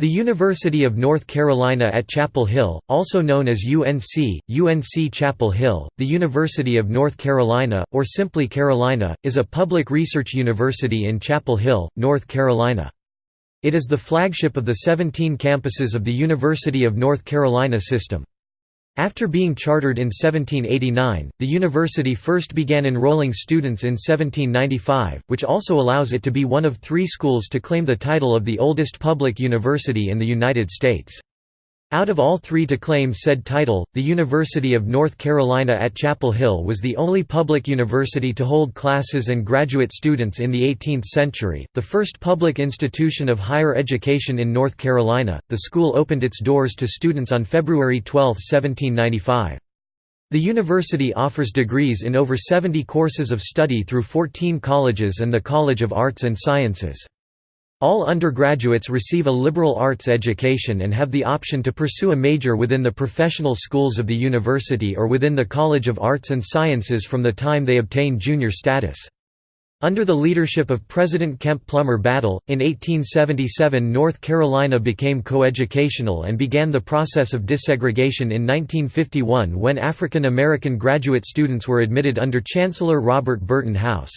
The University of North Carolina at Chapel Hill, also known as UNC, UNC Chapel Hill, the University of North Carolina, or simply Carolina, is a public research university in Chapel Hill, North Carolina. It is the flagship of the 17 campuses of the University of North Carolina system. After being chartered in 1789, the university first began enrolling students in 1795, which also allows it to be one of three schools to claim the title of the oldest public university in the United States. Out of all three to claim said title, the University of North Carolina at Chapel Hill was the only public university to hold classes and graduate students in the 18th century, the first public institution of higher education in North Carolina. The school opened its doors to students on February 12, 1795. The university offers degrees in over 70 courses of study through 14 colleges and the College of Arts and Sciences. All undergraduates receive a liberal arts education and have the option to pursue a major within the professional schools of the university or within the College of Arts and Sciences from the time they obtain junior status. Under the leadership of President Kemp Plummer Battle, in 1877 North Carolina became coeducational and began the process of desegregation in 1951 when African American graduate students were admitted under Chancellor Robert Burton House.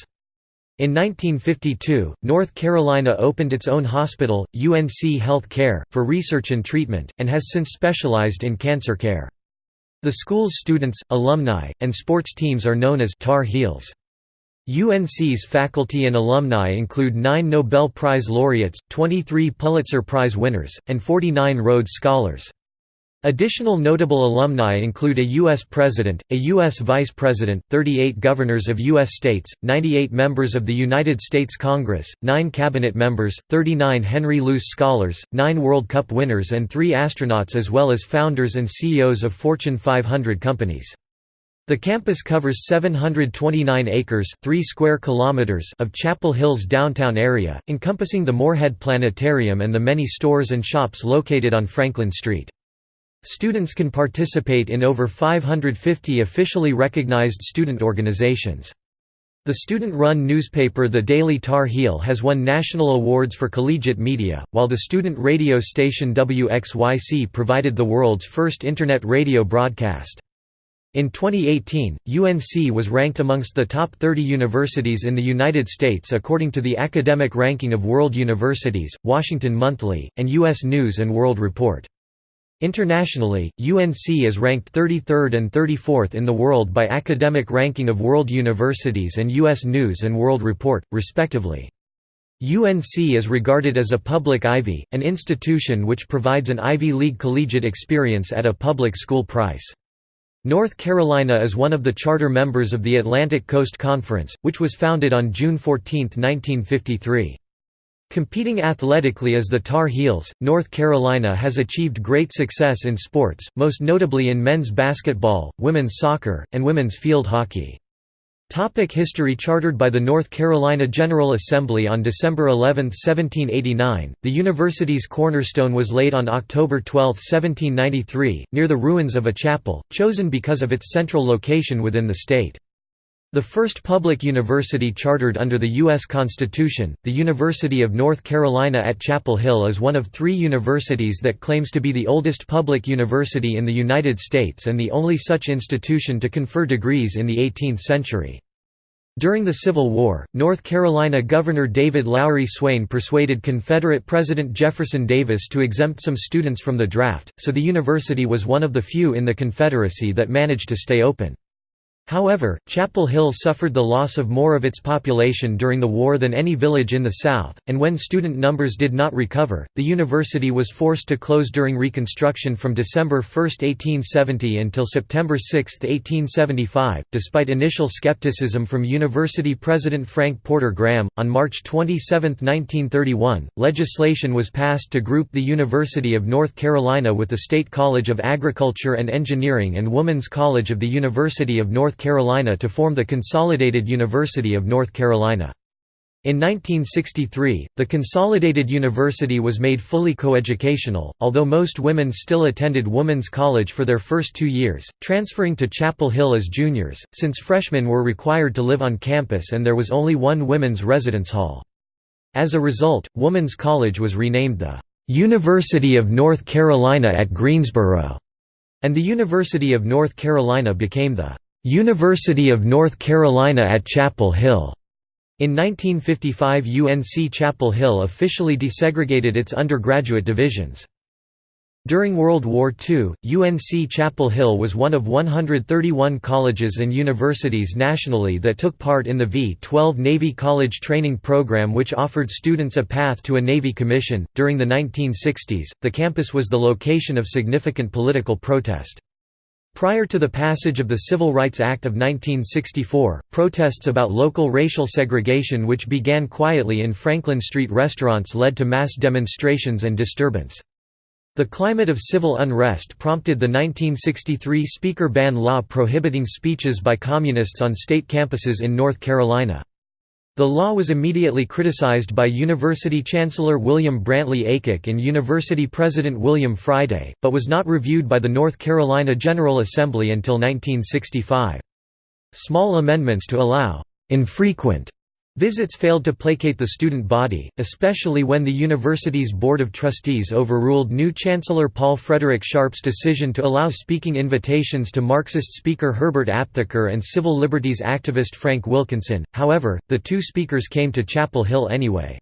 In 1952, North Carolina opened its own hospital, UNC Health Care, for research and treatment, and has since specialized in cancer care. The school's students, alumni, and sports teams are known as Tar Heels. UNC's faculty and alumni include nine Nobel Prize laureates, 23 Pulitzer Prize winners, and 49 Rhodes Scholars. Additional notable alumni include a U.S. President, a U.S. Vice President, 38 governors of U.S. states, 98 members of the United States Congress, 9 cabinet members, 39 Henry Luce Scholars, 9 World Cup winners and 3 astronauts as well as founders and CEOs of Fortune 500 companies. The campus covers 729 acres 3 square kilometers of Chapel Hill's downtown area, encompassing the Morehead Planetarium and the many stores and shops located on Franklin Street. Students can participate in over 550 officially recognized student organizations. The student-run newspaper The Daily Tar Heel has won national awards for collegiate media, while the student radio station WXYC provided the world's first Internet radio broadcast. In 2018, UNC was ranked amongst the top 30 universities in the United States according to the Academic Ranking of World Universities, Washington Monthly, and U.S. News & World Report. Internationally, UNC is ranked 33rd and 34th in the world by Academic Ranking of World Universities and U.S. News & World Report, respectively. UNC is regarded as a public Ivy, an institution which provides an Ivy League collegiate experience at a public school price. North Carolina is one of the charter members of the Atlantic Coast Conference, which was founded on June 14, 1953. Competing athletically as the Tar Heels, North Carolina has achieved great success in sports, most notably in men's basketball, women's soccer, and women's field hockey. Topic history Chartered by the North Carolina General Assembly on December 11, 1789, the university's cornerstone was laid on October 12, 1793, near the ruins of a chapel, chosen because of its central location within the state. The first public university chartered under the U.S. Constitution, the University of North Carolina at Chapel Hill is one of three universities that claims to be the oldest public university in the United States and the only such institution to confer degrees in the 18th century. During the Civil War, North Carolina Governor David Lowry Swain persuaded Confederate President Jefferson Davis to exempt some students from the draft, so the university was one of the few in the Confederacy that managed to stay open. However, Chapel Hill suffered the loss of more of its population during the war than any village in the South, and when student numbers did not recover, the university was forced to close during Reconstruction from December 1, 1870 until September 6, 1875. Despite initial skepticism from university president Frank Porter Graham, on March 27, 1931, legislation was passed to group the University of North Carolina with the State College of Agriculture and Engineering and Woman's College of the University of North North Carolina to form the Consolidated University of North Carolina. In 1963, the Consolidated University was made fully coeducational, although most women still attended women's college for their first two years, transferring to Chapel Hill as juniors, since freshmen were required to live on campus and there was only one women's residence hall. As a result, Woman's College was renamed the "'University of North Carolina at Greensboro' and the University of North Carolina became the "'University of North Carolina at Chapel Hill' In 1955 UNC Chapel Hill officially desegregated its undergraduate divisions. During World War II, UNC Chapel Hill was one of 131 colleges and universities nationally that took part in the V-12 Navy College Training Program which offered students a path to a Navy commission. During the 1960s, the campus was the location of significant political protest. Prior to the passage of the Civil Rights Act of 1964, protests about local racial segregation which began quietly in Franklin Street restaurants led to mass demonstrations and disturbance. The climate of civil unrest prompted the 1963 Speaker Ban law prohibiting speeches by communists on state campuses in North Carolina. The law was immediately criticized by University Chancellor William Brantley Aycock and University President William Friday, but was not reviewed by the North Carolina General Assembly until 1965. Small amendments to allow infrequent Visits failed to placate the student body, especially when the university's Board of Trustees overruled new Chancellor Paul Frederick Sharp's decision to allow speaking invitations to Marxist speaker Herbert Aptheker and civil liberties activist Frank Wilkinson. However, the two speakers came to Chapel Hill anyway.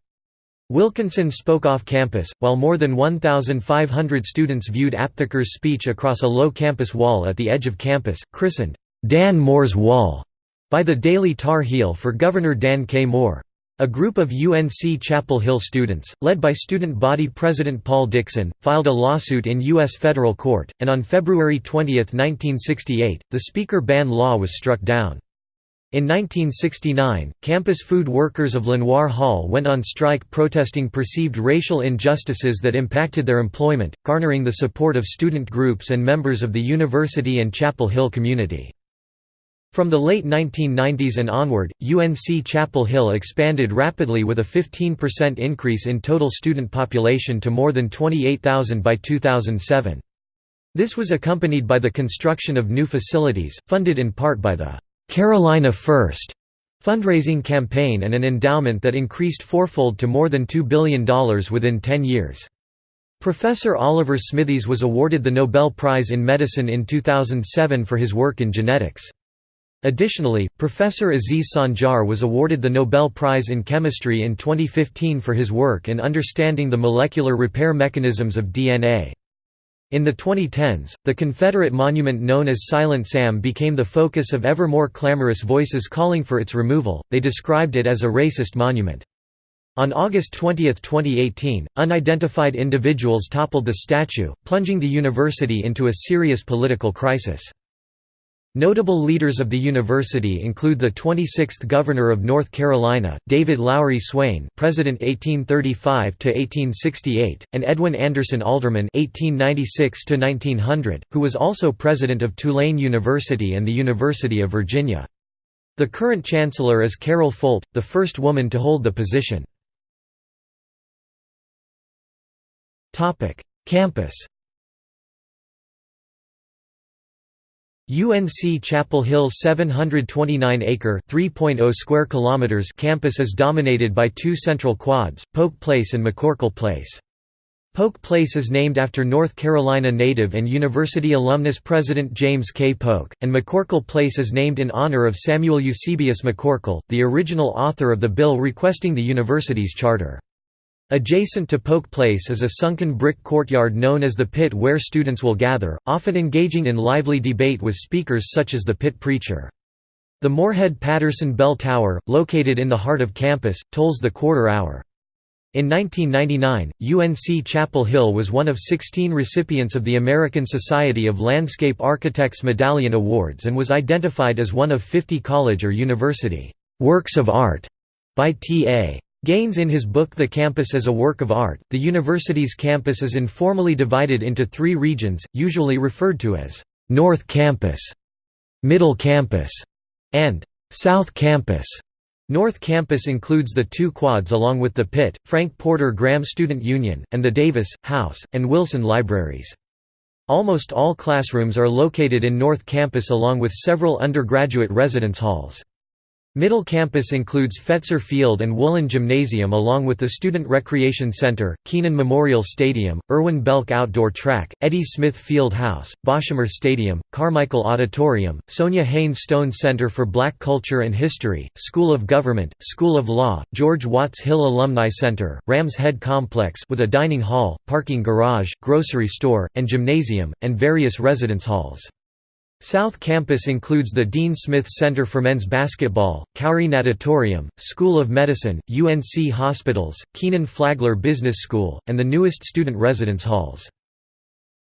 Wilkinson spoke off campus, while more than 1,500 students viewed Aptheker's speech across a low campus wall at the edge of campus, christened, Dan Moore's Wall by the Daily Tar Heel for Governor Dan K. Moore. A group of UNC Chapel Hill students, led by student body president Paul Dixon, filed a lawsuit in U.S. federal court, and on February 20, 1968, the speaker ban law was struck down. In 1969, campus food workers of Lenoir Hall went on strike protesting perceived racial injustices that impacted their employment, garnering the support of student groups and members of the university and Chapel Hill community. From the late 1990s and onward, UNC Chapel Hill expanded rapidly with a 15% increase in total student population to more than 28,000 by 2007. This was accompanied by the construction of new facilities, funded in part by the «Carolina First fundraising campaign and an endowment that increased fourfold to more than $2 billion within 10 years. Professor Oliver Smithies was awarded the Nobel Prize in Medicine in 2007 for his work in genetics. Additionally, Professor Aziz Sancar was awarded the Nobel Prize in Chemistry in 2015 for his work in understanding the molecular repair mechanisms of DNA. In the 2010s, the Confederate monument known as Silent Sam became the focus of ever more clamorous voices calling for its removal, they described it as a racist monument. On August 20, 2018, unidentified individuals toppled the statue, plunging the university into a serious political crisis. Notable leaders of the university include the 26th Governor of North Carolina, David Lowry Swain President 1835–1868, and Edwin Anderson Alderman 1896–1900, who was also president of Tulane University and the University of Virginia. The current chancellor is Carol Folt, the first woman to hold the position. Campus UNC Chapel Hill's 729-acre (3.0 square kilometers) campus is dominated by two central quads, Polk Place and McCorkle Place. Polk Place is named after North Carolina native and university alumnus President James K. Polk, and McCorkle Place is named in honor of Samuel Eusebius McCorkle, the original author of the bill requesting the university's charter. Adjacent to Polk Place is a sunken brick courtyard known as the pit where students will gather, often engaging in lively debate with speakers such as the pit preacher. The Morehead-Patterson Bell Tower, located in the heart of campus, tolls the quarter hour. In 1999, UNC Chapel Hill was one of 16 recipients of the American Society of Landscape Architects Medallion Awards and was identified as one of 50 college or university works of art by T.A. Gaines in his book The Campus as a Work of Art, the university's campus is informally divided into three regions, usually referred to as North Campus, Middle Campus, and South Campus. North Campus includes the two quads along with the Pit, Frank Porter Graham Student Union, and the Davis, House, and Wilson libraries. Almost all classrooms are located in North Campus along with several undergraduate residence halls. Middle campus includes Fetzer Field and Woollen Gymnasium along with the Student Recreation Center, Kenan Memorial Stadium, Irwin Belk Outdoor Track, Eddie Smith Field House, Boshamer Stadium, Carmichael Auditorium, Sonja Haynes Stone Center for Black Culture and History, School of Government, School of Law, George Watts Hill Alumni Center, Rams Head Complex with a dining hall, parking garage, grocery store, and gymnasium, and various residence halls. South Campus includes the Dean Smith Center for Men's Basketball, Koury Natatorium, School of Medicine, UNC Hospitals, Kenan Flagler Business School, and the newest student residence halls.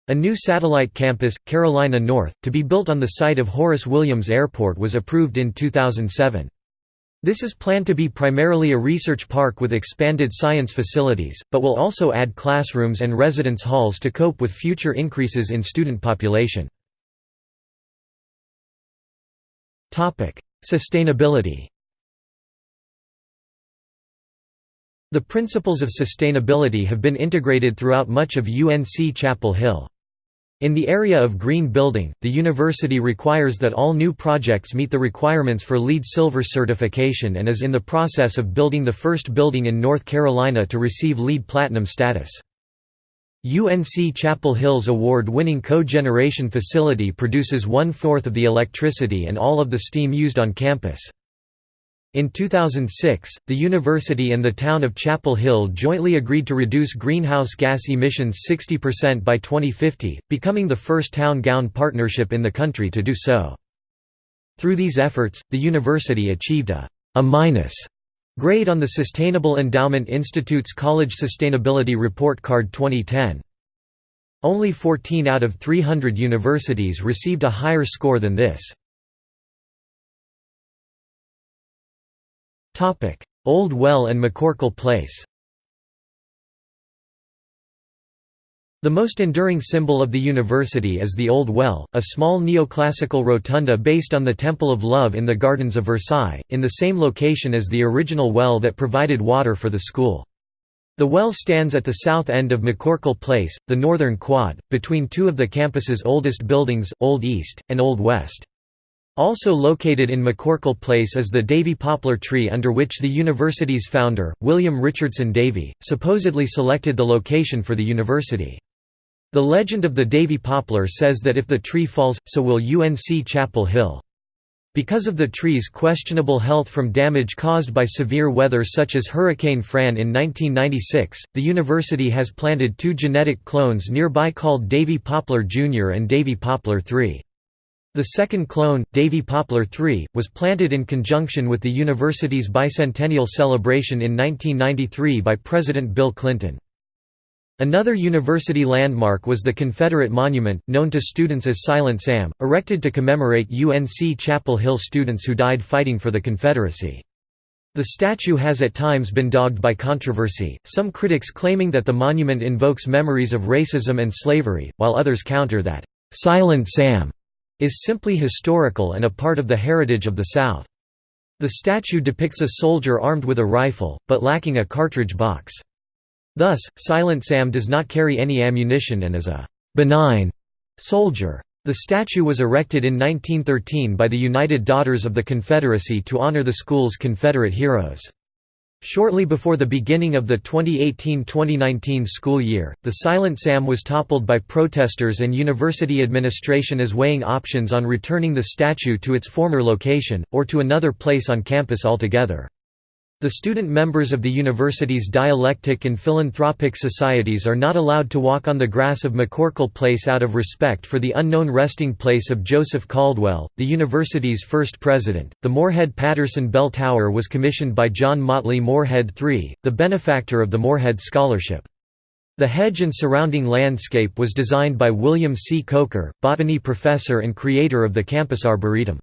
A new satellite campus, Carolina North, to be built on the site of Horace Williams Airport was approved in 2007. This is planned to be primarily a research park with expanded science facilities, but will also add classrooms and residence halls to cope with future increases in student population. Sustainability The principles of sustainability have been integrated throughout much of UNC Chapel Hill. In the area of green building, the university requires that all new projects meet the requirements for LEED Silver certification and is in the process of building the first building in North Carolina to receive LEED Platinum status. UNC Chapel Hill's award-winning cogeneration facility produces one-fourth of the electricity and all of the steam used on campus. In 2006, the university and the town of Chapel Hill jointly agreed to reduce greenhouse gas emissions 60% by 2050, becoming the first town-gown partnership in the country to do so. Through these efforts, the university achieved a, a minus Grade on the Sustainable Endowment Institute's College Sustainability Report Card 2010. Only 14 out of 300 universities received a higher score than this. Old Well and McCorkle Place The most enduring symbol of the university is the Old Well, a small neoclassical rotunda based on the Temple of Love in the Gardens of Versailles, in the same location as the original well that provided water for the school. The well stands at the south end of McCorkle Place, the northern quad, between two of the campus's oldest buildings, Old East, and Old West. Also located in McCorkle Place is the Davie poplar tree under which the university's founder, William Richardson Davie, supposedly selected the location for the university. The legend of the Davie poplar says that if the tree falls, so will UNC Chapel Hill. Because of the tree's questionable health from damage caused by severe weather such as Hurricane Fran in 1996, the university has planted two genetic clones nearby called Davie Poplar Jr. and Davie Poplar III. The second clone, Davie Poplar III, was planted in conjunction with the university's bicentennial celebration in 1993 by President Bill Clinton. Another university landmark was the Confederate Monument, known to students as Silent Sam, erected to commemorate UNC Chapel Hill students who died fighting for the Confederacy. The statue has at times been dogged by controversy, some critics claiming that the monument invokes memories of racism and slavery, while others counter that, "'Silent Sam' is simply historical and a part of the heritage of the South. The statue depicts a soldier armed with a rifle, but lacking a cartridge box. Thus, Silent Sam does not carry any ammunition and is a «benign» soldier. The statue was erected in 1913 by the United Daughters of the Confederacy to honor the school's Confederate heroes. Shortly before the beginning of the 2018–2019 school year, the Silent Sam was toppled by protesters and university administration as weighing options on returning the statue to its former location, or to another place on campus altogether. The student members of the university's dialectic and philanthropic societies are not allowed to walk on the grass of McCorkle Place out of respect for the unknown resting place of Joseph Caldwell, the university's first president. The Morehead Patterson Bell Tower was commissioned by John Motley Morehead III, the benefactor of the Morehead Scholarship. The hedge and surrounding landscape was designed by William C. Coker, botany professor and creator of the campus arboretum.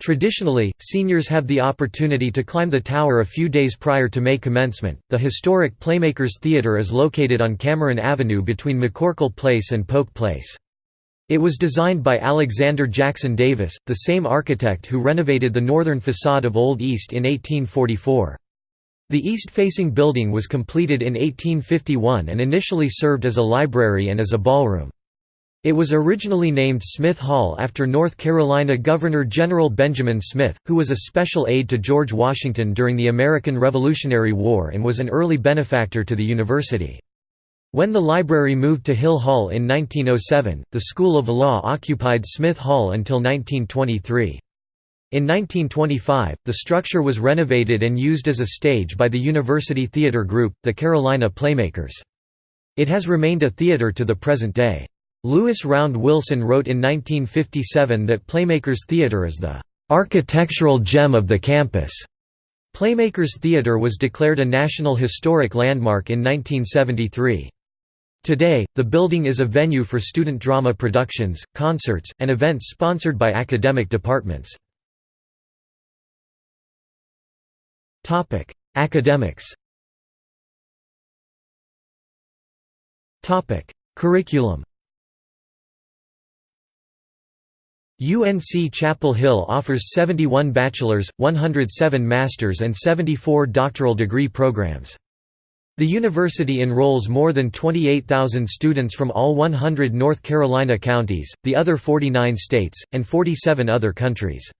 Traditionally, seniors have the opportunity to climb the tower a few days prior to May commencement. The historic Playmakers Theatre is located on Cameron Avenue between McCorkle Place and Polk Place. It was designed by Alexander Jackson Davis, the same architect who renovated the northern facade of Old East in 1844. The east-facing building was completed in 1851 and initially served as a library and as a ballroom. It was originally named Smith Hall after North Carolina Governor-General Benjamin Smith, who was a special aide to George Washington during the American Revolutionary War and was an early benefactor to the university. When the library moved to Hill Hall in 1907, the School of Law occupied Smith Hall until 1923. In 1925, the structure was renovated and used as a stage by the University Theater Group, the Carolina Playmakers. It has remained a theater to the present day. Lewis Round Wilson wrote in 1957 that Playmakers Theatre is the "...architectural gem of the campus." Playmakers Theatre was declared a National Historic Landmark in 1973. Today, the building is a venue for student drama productions, concerts, and events sponsored by academic departments. Academics Curriculum UNC Chapel Hill offers 71 bachelor's, 107 master's and 74 doctoral degree programs. The university enrolls more than 28,000 students from all 100 North Carolina counties, the other 49 states, and 47 other countries.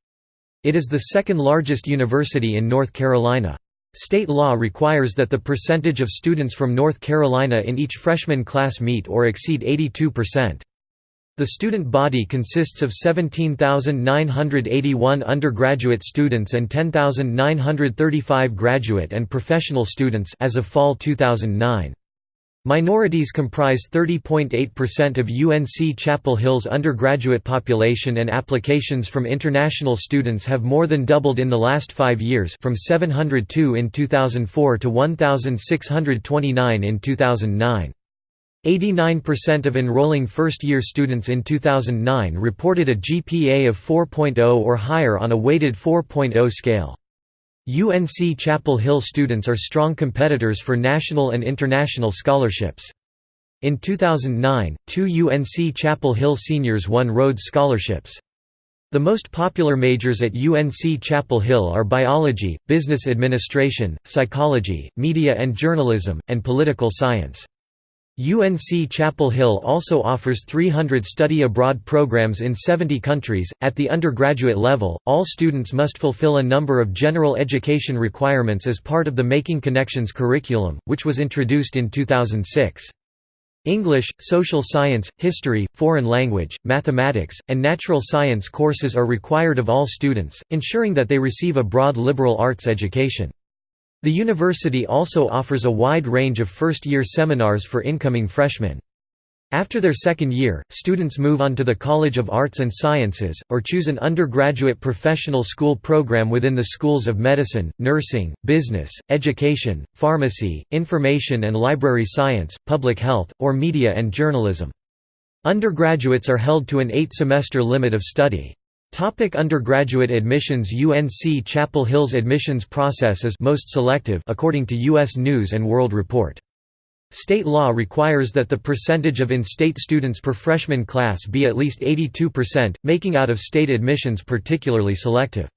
It is the second largest university in North Carolina. State law requires that the percentage of students from North Carolina in each freshman class meet or exceed 82%. The student body consists of 17,981 undergraduate students and 10,935 graduate and professional students as of fall 2009. Minorities comprise 30.8% of UNC Chapel Hill's undergraduate population and applications from international students have more than doubled in the last five years from 702 in 2004 to 1,629 in 2009. 89% of enrolling first-year students in 2009 reported a GPA of 4.0 or higher on a weighted 4.0 scale. UNC Chapel Hill students are strong competitors for national and international scholarships. In 2009, two UNC Chapel Hill seniors won Rhodes Scholarships. The most popular majors at UNC Chapel Hill are biology, business administration, psychology, media and journalism, and political science. UNC Chapel Hill also offers 300 study abroad programs in 70 countries. At the undergraduate level, all students must fulfill a number of general education requirements as part of the Making Connections curriculum, which was introduced in 2006. English, social science, history, foreign language, mathematics, and natural science courses are required of all students, ensuring that they receive a broad liberal arts education. The university also offers a wide range of first-year seminars for incoming freshmen. After their second year, students move on to the College of Arts and Sciences, or choose an undergraduate professional school program within the schools of medicine, nursing, business, education, pharmacy, information and library science, public health, or media and journalism. Undergraduates are held to an eight-semester limit of study. Topic undergraduate admissions UNC Chapel Hill's admissions process is most selective according to U.S. News & World Report. State law requires that the percentage of in-state students per freshman class be at least 82%, making out-of-state admissions particularly selective.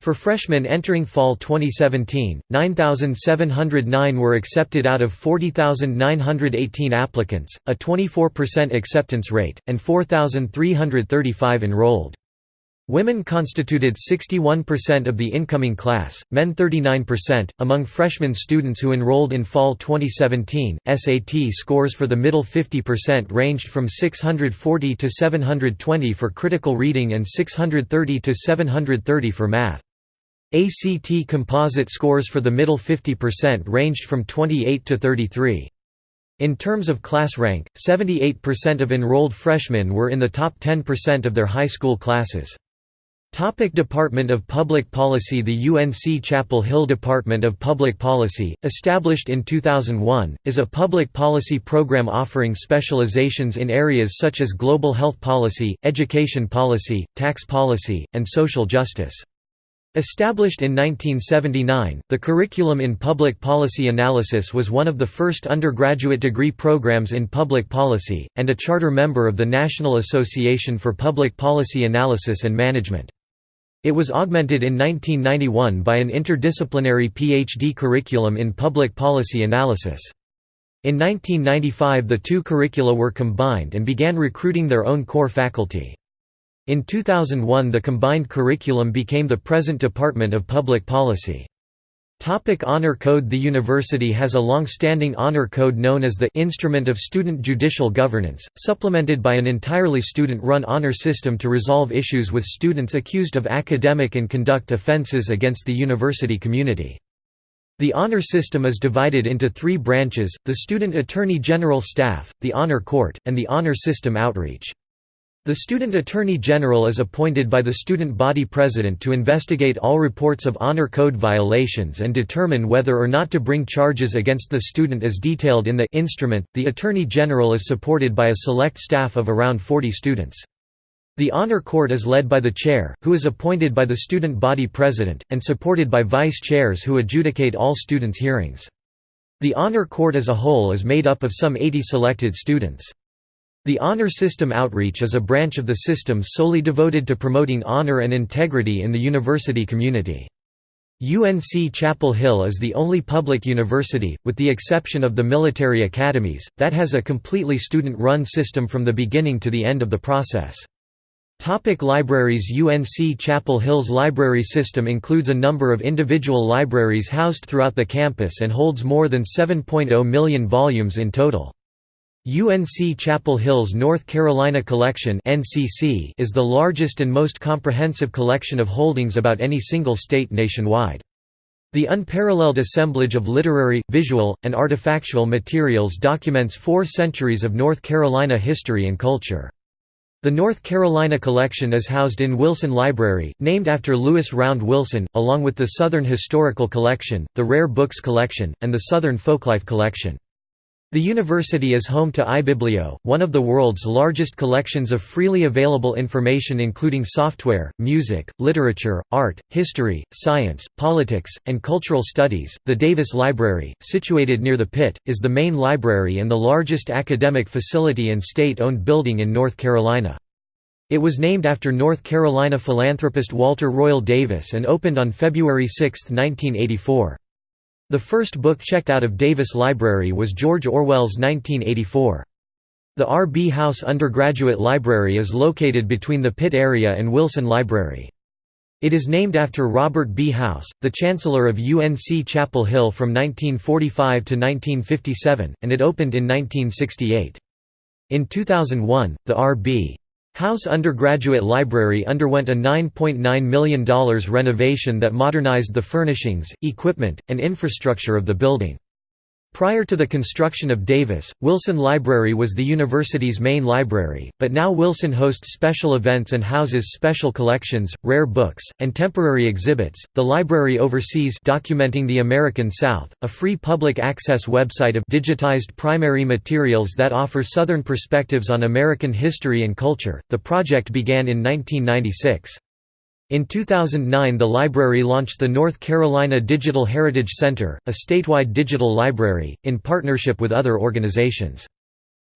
For freshmen entering fall 2017, 9,709 were accepted out of 40,918 applicants, a 24% acceptance rate, and 4,335 enrolled. Women constituted 61% of the incoming class, men 39%. Among freshman students who enrolled in fall 2017, SAT scores for the middle 50% ranged from 640 to 720 for critical reading and 630 to 730 for math. ACT composite scores for the middle 50% ranged from 28 to 33. In terms of class rank, 78% of enrolled freshmen were in the top 10% of their high school classes. Topic Department of Public Policy The UNC Chapel Hill Department of Public Policy, established in 2001, is a public policy program offering specializations in areas such as global health policy, education policy, tax policy, and social justice. Established in 1979, the curriculum in public policy analysis was one of the first undergraduate degree programs in public policy, and a charter member of the National Association for Public Policy Analysis and Management. It was augmented in 1991 by an interdisciplinary PhD curriculum in public policy analysis. In 1995 the two curricula were combined and began recruiting their own core faculty. In 2001 the combined curriculum became the present Department of Public Policy. Topic honor Code The university has a long-standing honor code known as the Instrument of Student Judicial Governance, supplemented by an entirely student-run honor system to resolve issues with students accused of academic and conduct offenses against the university community. The honor system is divided into three branches, the Student Attorney General Staff, the Honor Court, and the Honor System Outreach. The Student Attorney General is appointed by the student body president to investigate all reports of honor code violations and determine whether or not to bring charges against the student as detailed in the instrument. The Attorney General is supported by a select staff of around 40 students. The Honor Court is led by the chair, who is appointed by the student body president, and supported by vice chairs who adjudicate all students' hearings. The Honor Court as a whole is made up of some 80 selected students. The Honor System Outreach is a branch of the system solely devoted to promoting honor and integrity in the university community. UNC Chapel Hill is the only public university, with the exception of the military academies, that has a completely student-run system from the beginning to the end of the process. Topic libraries UNC Chapel Hill's library system includes a number of individual libraries housed throughout the campus and holds more than 7.0 million volumes in total. UNC Chapel Hill's North Carolina Collection is the largest and most comprehensive collection of holdings about any single state nationwide. The unparalleled assemblage of literary, visual, and artifactual materials documents four centuries of North Carolina history and culture. The North Carolina Collection is housed in Wilson Library, named after Lewis Round Wilson, along with the Southern Historical Collection, the Rare Books Collection, and the Southern Folklife Collection. The university is home to iBiblio, one of the world's largest collections of freely available information including software, music, literature, art, history, science, politics, and cultural studies. The Davis Library, situated near the pit, is the main library and the largest academic facility and state-owned building in North Carolina. It was named after North Carolina philanthropist Walter Royal Davis and opened on February 6, 1984. The first book checked out of Davis Library was George Orwell's 1984. The R. B. House Undergraduate Library is located between the Pit area and Wilson Library. It is named after Robert B. House, the Chancellor of UNC Chapel Hill from 1945 to 1957, and it opened in 1968. In 2001, the R. B. House Undergraduate Library underwent a $9.9 million renovation that modernized the furnishings, equipment, and infrastructure of the building. Prior to the construction of Davis, Wilson Library was the university's main library, but now Wilson hosts special events and houses special collections, rare books, and temporary exhibits. The library oversees Documenting the American South, a free public access website of digitized primary materials that offer Southern perspectives on American history and culture. The project began in 1996. In 2009 the library launched the North Carolina Digital Heritage Center, a statewide digital library, in partnership with other organizations.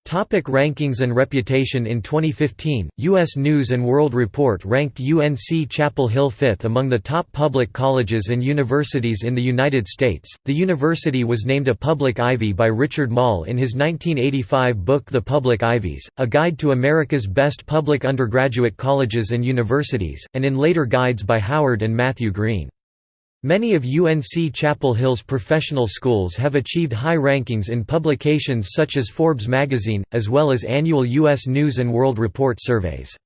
Topic rankings and reputation In 2015, U.S. News & World Report ranked UNC Chapel Hill fifth among the top public colleges and universities in the United States. The university was named a Public Ivy by Richard Moll in his 1985 book The Public Ivies, A Guide to America's Best Public Undergraduate Colleges and Universities, and in later guides by Howard and Matthew Greene. Many of UNC Chapel Hill's professional schools have achieved high rankings in publications such as Forbes magazine, as well as annual U.S. News & World Report surveys.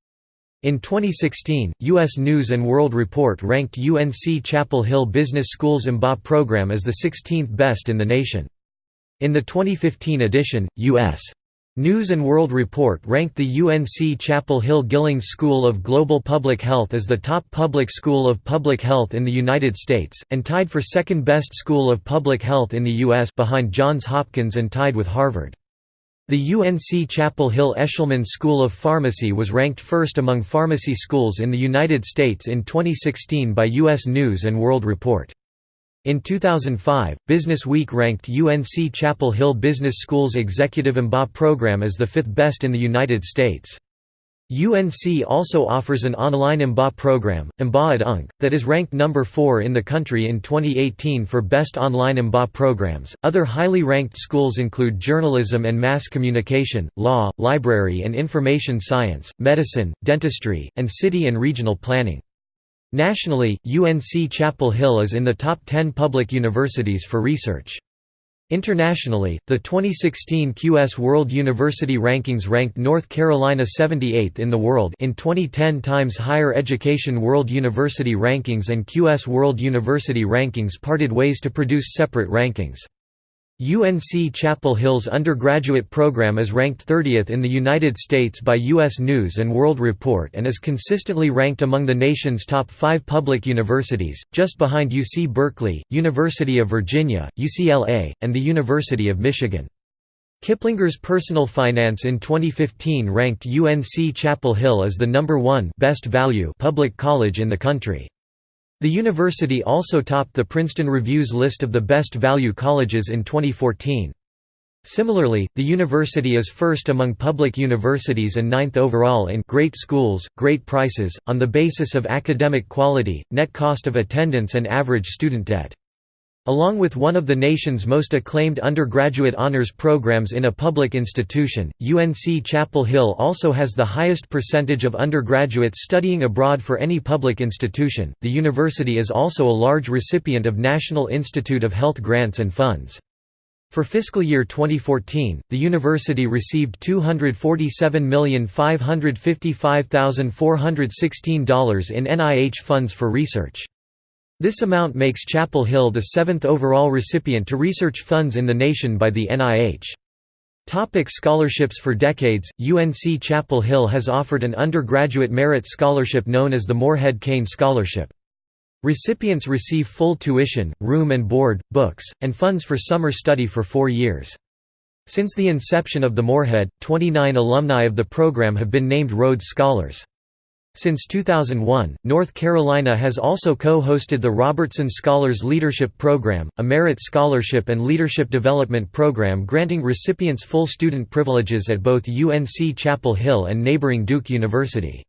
In 2016, U.S. News & World Report ranked UNC Chapel Hill Business School's MBA program as the 16th best in the nation. In the 2015 edition, U.S. News & World Report ranked the UNC Chapel Hill Gillings School of Global Public Health as the top public school of public health in the United States, and tied for second best school of public health in the U.S. behind Johns Hopkins and tied with Harvard. The UNC Chapel Hill Eshelman School of Pharmacy was ranked first among pharmacy schools in the United States in 2016 by U.S. News & World Report. In 2005, Business Week ranked UNC Chapel Hill Business School's Executive MBA program as the fifth best in the United States. UNC also offers an online MBA program, MBA at UNC, that is ranked number 4 in the country in 2018 for best online MBA programs. Other highly ranked schools include journalism and mass communication, law, library and information science, medicine, dentistry, and city and regional planning. Nationally, UNC Chapel Hill is in the top 10 public universities for research. Internationally, the 2016 QS World University Rankings ranked North Carolina 78th in the world in 2010 Times Higher Education World University Rankings and QS World University Rankings parted ways to produce separate rankings. UNC Chapel Hill's undergraduate program is ranked 30th in the United States by U.S. News & World Report and is consistently ranked among the nation's top five public universities, just behind UC Berkeley, University of Virginia, UCLA, and the University of Michigan. Kiplinger's Personal Finance in 2015 ranked UNC Chapel Hill as the number one best value public college in the country. The university also topped the Princeton Review's list of the best value colleges in 2014. Similarly, the university is first among public universities and ninth overall in Great Schools, Great Prices, on the basis of academic quality, net cost of attendance and average student debt. Along with one of the nation's most acclaimed undergraduate honors programs in a public institution, UNC Chapel Hill also has the highest percentage of undergraduates studying abroad for any public institution. The university is also a large recipient of National Institute of Health grants and funds. For fiscal year 2014, the university received $247,555,416 in NIH funds for research. This amount makes Chapel Hill the seventh overall recipient to research funds in the nation by the NIH. Topic scholarships For decades, UNC Chapel Hill has offered an undergraduate merit scholarship known as the Morehead Cain Scholarship. Recipients receive full tuition, room and board, books, and funds for summer study for four years. Since the inception of the Morehead, 29 alumni of the program have been named Rhodes Scholars. Since 2001, North Carolina has also co-hosted the Robertson Scholars Leadership Program, a merit scholarship and leadership development program granting recipients full student privileges at both UNC Chapel Hill and neighboring Duke University.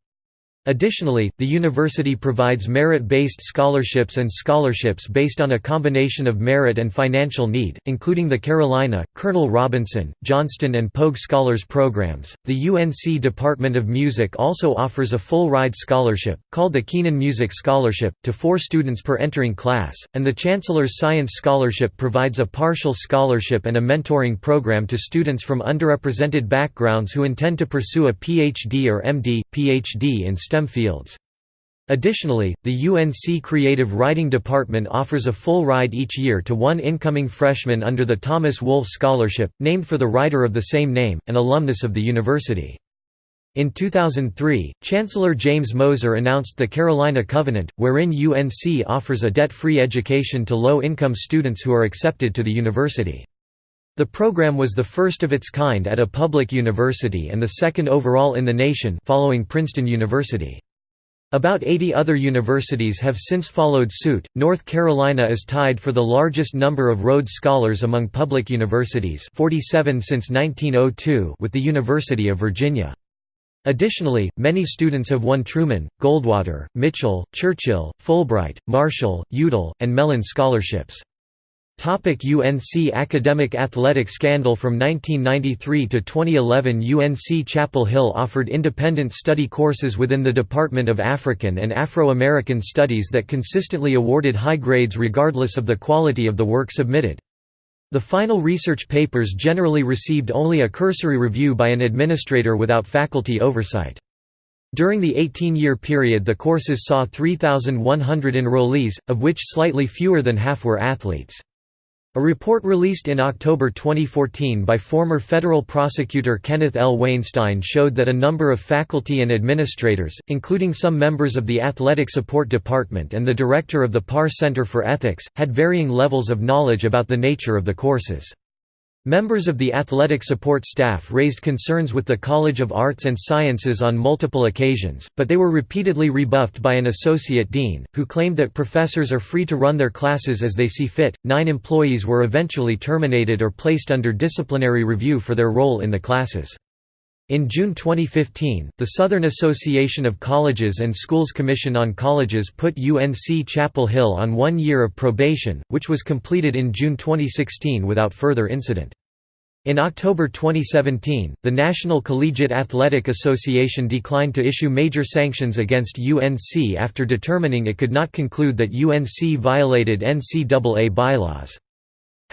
Additionally, the university provides merit-based scholarships and scholarships based on a combination of merit and financial need, including the Carolina, Colonel Robinson, Johnston and Pogue Scholars programs. The UNC Department of Music also offers a full-ride scholarship, called the Kenan Music Scholarship, to four students per entering class, and the Chancellor's Science Scholarship provides a partial scholarship and a mentoring program to students from underrepresented backgrounds who intend to pursue a PhD or MD, PhD in STEM fields. Additionally, the UNC Creative Writing Department offers a full ride each year to one incoming freshman under the Thomas Wolfe Scholarship, named for the writer of the same name, an alumnus of the university. In 2003, Chancellor James Moeser announced the Carolina Covenant, wherein UNC offers a debt-free education to low-income students who are accepted to the university. The program was the first of its kind at a public university and the second overall in the nation following Princeton University. About 80 other universities have since followed suit. North Carolina is tied for the largest number of Rhodes Scholars among public universities, 47 since 1902, with the University of Virginia. Additionally, many students have won Truman, Goldwater, Mitchell, Churchill, Fulbright, Marshall, Udall, and Mellon scholarships. Topic UNC Academic athletic scandal From 1993 to 2011 UNC Chapel Hill offered independent study courses within the Department of African and Afro-American Studies that consistently awarded high grades regardless of the quality of the work submitted. The final research papers generally received only a cursory review by an administrator without faculty oversight. During the 18-year period the courses saw 3,100 enrollees, of which slightly fewer than half were athletes. A report released in October 2014 by former federal prosecutor Kenneth L. Wainstein showed that a number of faculty and administrators, including some members of the Athletic Support Department and the director of the Parr Center for Ethics, had varying levels of knowledge about the nature of the courses. Members of the athletic support staff raised concerns with the College of Arts and Sciences on multiple occasions, but they were repeatedly rebuffed by an associate dean, who claimed that professors are free to run their classes as they see fit. Nine employees were eventually terminated or placed under disciplinary review for their role in the classes. In June 2015, the Southern Association of Colleges and Schools Commission on Colleges put UNC Chapel Hill on one year of probation, which was completed in June 2016 without further incident. In October 2017, the National Collegiate Athletic Association declined to issue major sanctions against UNC after determining it could not conclude that UNC violated NCAA bylaws.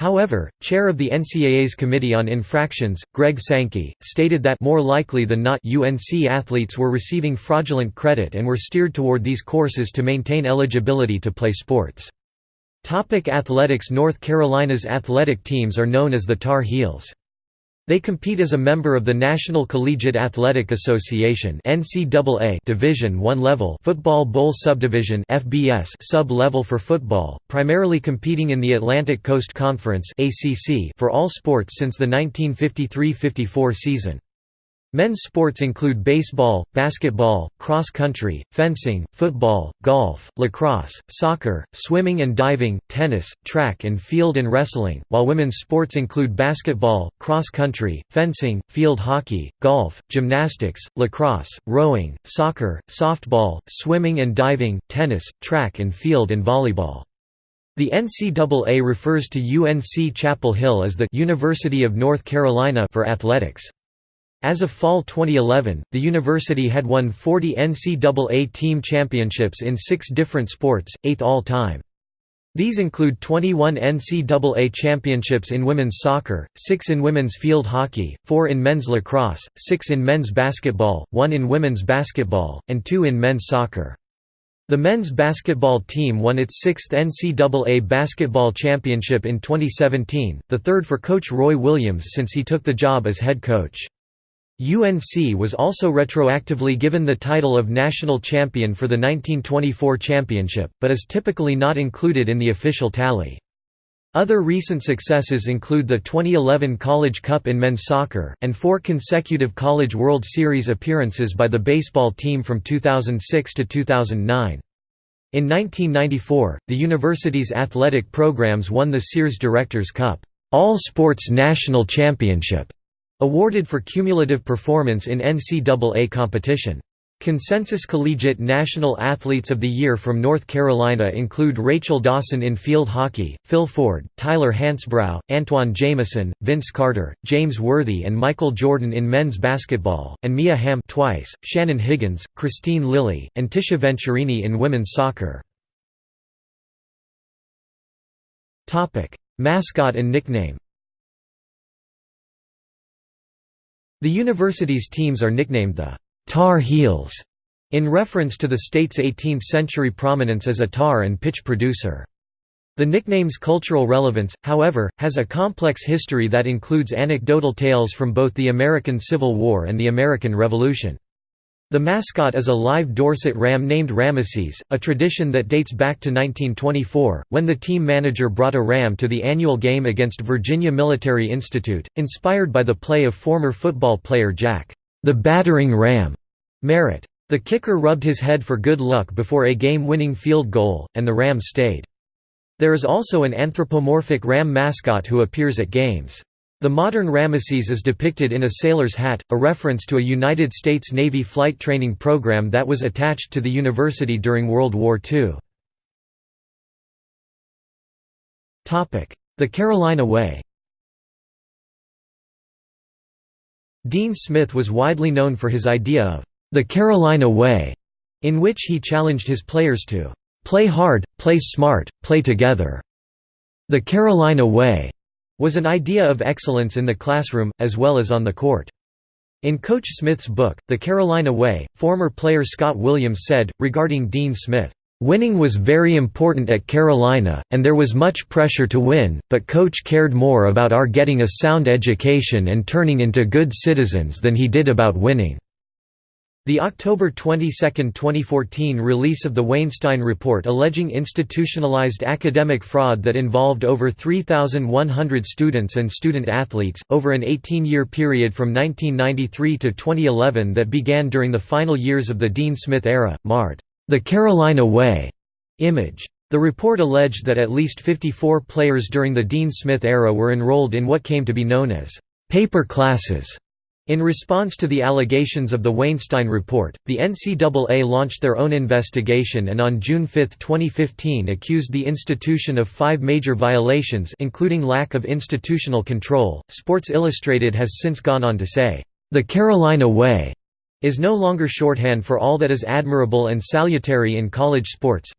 However, chair of the NCAA's Committee on Infractions, Greg Sankey, stated that more likely than not UNC athletes were receiving fraudulent credit and were steered toward these courses to maintain eligibility to play sports. Topic athletics North Carolina's athletic teams are known as the Tar Heels. They compete as a member of the National Collegiate Athletic Association (NCAA) Division I level Football Bowl Subdivision (FBS) sub-level for football, primarily competing in the Atlantic Coast Conference (ACC) for all sports since the 1953–54 season. Men's sports include baseball, basketball, cross country, fencing, football, golf, lacrosse, soccer, swimming and diving, tennis, track and field and wrestling, while women's sports include basketball, cross country, fencing, field hockey, golf, gymnastics, lacrosse, rowing, soccer, softball, swimming and diving, tennis, track and field and volleyball. The NCAA refers to UNC Chapel Hill as the University of North Carolina for athletics. As of fall 2011, the university had won 40 NCAA team championships in six different sports, eighth all-time. These include 21 NCAA championships in women's soccer, 6 in women's field hockey, 4 in men's lacrosse, 6 in men's basketball, 1 in women's basketball, and 2 in men's soccer. The men's basketball team won its sixth NCAA basketball championship in 2017, the third for coach Roy Williams since he took the job as head coach. UNC was also retroactively given the title of national champion for the 1924 championship, but is typically not included in the official tally. Other recent successes include the 2011 College Cup in men's soccer, and four consecutive College World Series appearances by the baseball team from 2006 to 2009. In 1994, the university's athletic programs won the Sears Directors Cup All Sports National Championship Awarded for cumulative performance in NCAA competition. Consensus Collegiate National Athletes of the Year from North Carolina include Rachel Dawson in field hockey, Phil Ford, Tyler Hansbrough, Antoine Jamison, Vince Carter, James Worthy and Michael Jordan in men's basketball, and Mia Hamm twice, Shannon Higgins, Kristine Lilly, and Tisha Venturini in women's soccer. Mascot and nickname The university's teams are nicknamed the Tar Heels in reference to the state's 18th-century prominence as a tar and pitch producer. The nickname's cultural relevance, however, has a complex history that includes anecdotal tales from both the American Civil War and the American Revolution. The mascot is a live Dorset ram named Rameses, a tradition that dates back to 1924, when the team manager brought a ram to the annual game against Virginia Military Institute, inspired by the play of former football player Jack, the battering ram, Merritt. The kicker rubbed his head for good luck before a game-winning field goal, and the ram stayed. There is also an anthropomorphic ram mascot who appears at games. The modern Rameses is depicted in a sailor's hat, a reference to a United States Navy flight training program that was attached to the university during World War II. The Carolina Way Dean Smith was widely known for his idea of the Carolina Way, in which he challenged his players to play hard, play smart, play together. The Carolina Way was an idea of excellence in the classroom, as well as on the court. In Coach Smith's book, The Carolina Way, former player Scott Williams said, regarding Dean Smith, "...winning was very important at Carolina, and there was much pressure to win, but Coach cared more about our getting a sound education and turning into good citizens than he did about winning." The October 22, 2014 release of the Wainstein Report alleging institutionalized academic fraud that involved over 3,100 students and student athletes, over an 18-year period from 1993 to 2011 that began during the final years of the Dean Smith era, marred the Carolina Way image. The report alleged that at least 54 players during the Dean Smith era were enrolled in what came to be known as paper classes In response to the allegations of the Wainstein Report, the NCAA launched their own investigation and on June 5, 2015 accused the institution of five major violations including lack of institutional control. Sports Illustrated has since gone on to say, "...the Carolina Way," is no longer shorthand for all that is admirable and salutary in college sports.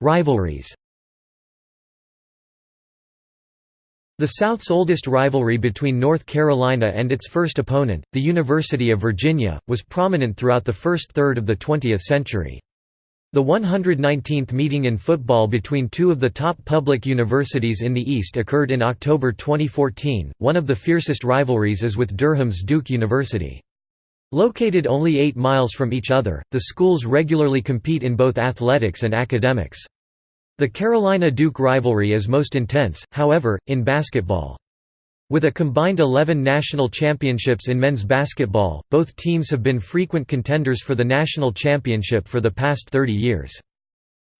Rivalries The South's oldest rivalry between North Carolina and its first opponent, the University of Virginia, was prominent throughout the first third of the 20th century. The 119th meeting in football between two of the top public universities in the East occurred in October 2014. One of the fiercest rivalries is with Durham's Duke University. Located only 8 miles from each other, the schools regularly compete in both athletics and academics. The Carolina-Duke rivalry is most intense, however, in basketball. With a combined 11 national championships in men's basketball, both teams have been frequent contenders for the national championship for the past 30 years.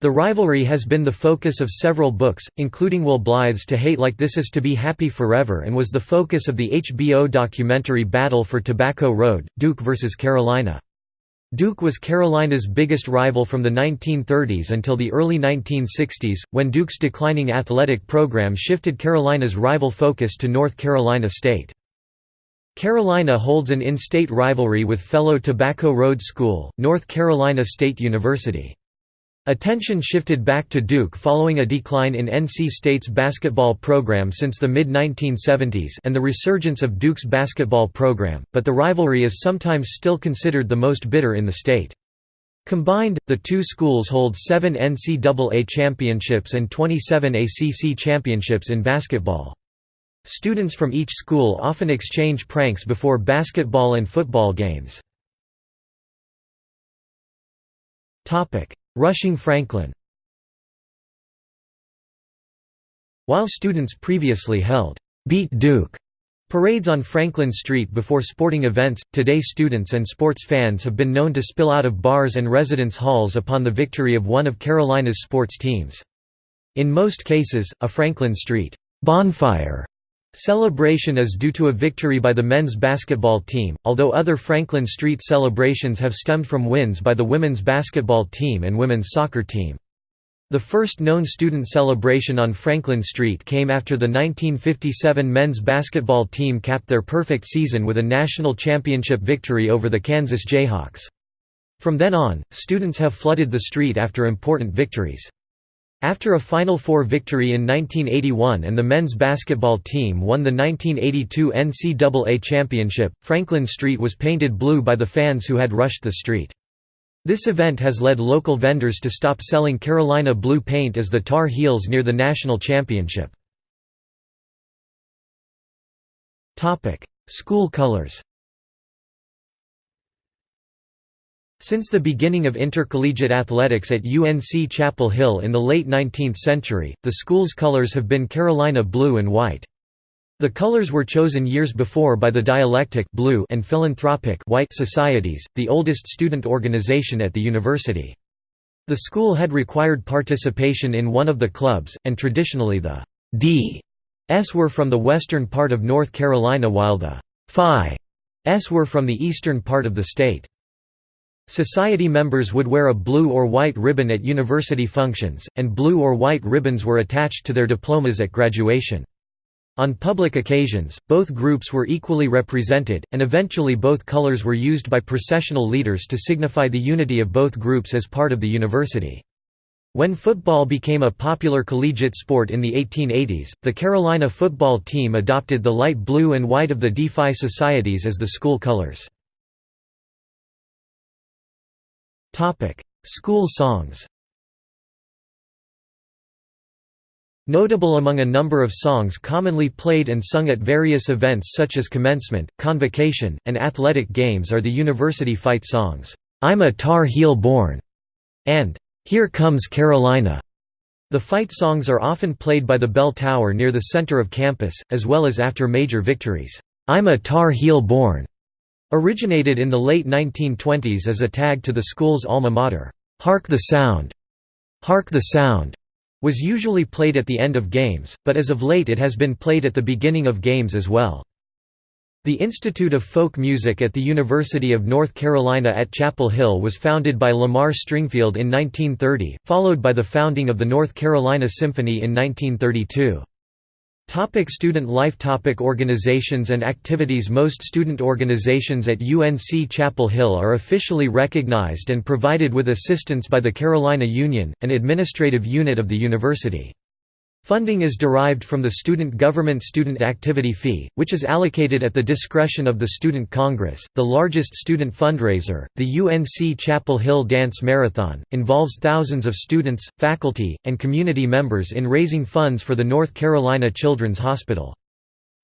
The rivalry has been the focus of several books, including Will Blythe's To Hate Like This Is to Be Happy Forever and was the focus of the HBO documentary Battle for Tobacco Road, Duke vs. Carolina. Duke was Carolina's biggest rival from the 1930s until the early 1960s, when Duke's declining athletic program shifted Carolina's rival focus to North Carolina State. Carolina holds an in-state rivalry with fellow Tobacco Road School, North Carolina State University. Attention shifted back to Duke following a decline in NC State's basketball program since the mid-1970s and the resurgence of Duke's basketball program, but the rivalry is sometimes still considered the most bitter in the state. Combined, the two schools hold seven NCAA championships and 27 ACC championships in basketball. Students from each school often exchange pranks before basketball and football games. Rushing Franklin While students previously held «Beat Duke» parades on Franklin Street before sporting events, today students and sports fans have been known to spill out of bars and residence halls upon the victory of one of Carolina's sports teams. In most cases, a Franklin Street «bonfire» Celebration is due to a victory by the men's basketball team, although other Franklin Street celebrations have stemmed from wins by the women's basketball team and women's soccer team. The first known student celebration on Franklin Street came after the 1957 men's basketball team capped their perfect season with a national championship victory over the Kansas Jayhawks. From then on, students have flooded the street after important victories. After a Final Four victory in 1981 and the men's basketball team won the 1982 NCAA championship, Franklin Street was painted blue by the fans who had rushed the street. This event has led local vendors to stop selling Carolina blue paint as the Tar Heels near the national championship. School colors Since the beginning of intercollegiate athletics at UNC Chapel Hill in the late 19th century, the school's colors have been Carolina blue and white. The colors were chosen years before by the dialectic blue and philanthropic white societies, the oldest student organization at the university. The school had required participation in one of the clubs, and traditionally the D.S were from the western part of North Carolina while the Phi.S were from the eastern part of the state. Society members would wear a blue or white ribbon at university functions, and blue or white ribbons were attached to their diplomas at graduation. On public occasions, both groups were equally represented, and eventually both colors were used by processional leaders to signify the unity of both groups as part of the university. When football became a popular collegiate sport in the 1880s, the Carolina football team adopted the light blue and white of the Phi societies as the school colors. Topic: School songs. Notable among a number of songs commonly played and sung at various events such as commencement, convocation, and athletic games are the university fight songs, "'I'm a Tar Heel Born' and "'Here Comes Carolina'". The fight songs are often played by the bell tower near the center of campus, as well as after major victories. "'I'm a Tar Heel Born' Originated in the late 1920s as a tag to the school's alma mater, "'Hark the Sound'", "'Hark the Sound' was usually played at the end of games, but as of late it has been played at the beginning of games as well. The Institute of Folk Music at the University of North Carolina at Chapel Hill was founded by Lamar Stringfield in 1930, followed by the founding of the North Carolina Symphony in 1932. Topic student life Topic Organizations and activities Most student organizations at UNC Chapel Hill are officially recognized and provided with assistance by the Carolina Union, an administrative unit of the university. Funding is derived from the student government student activity fee, which is allocated at the discretion of the Student Congress. The largest student fundraiser, the UNC Chapel Hill Dance Marathon, involves thousands of students, faculty, and community members in raising funds for the North Carolina Children's Hospital.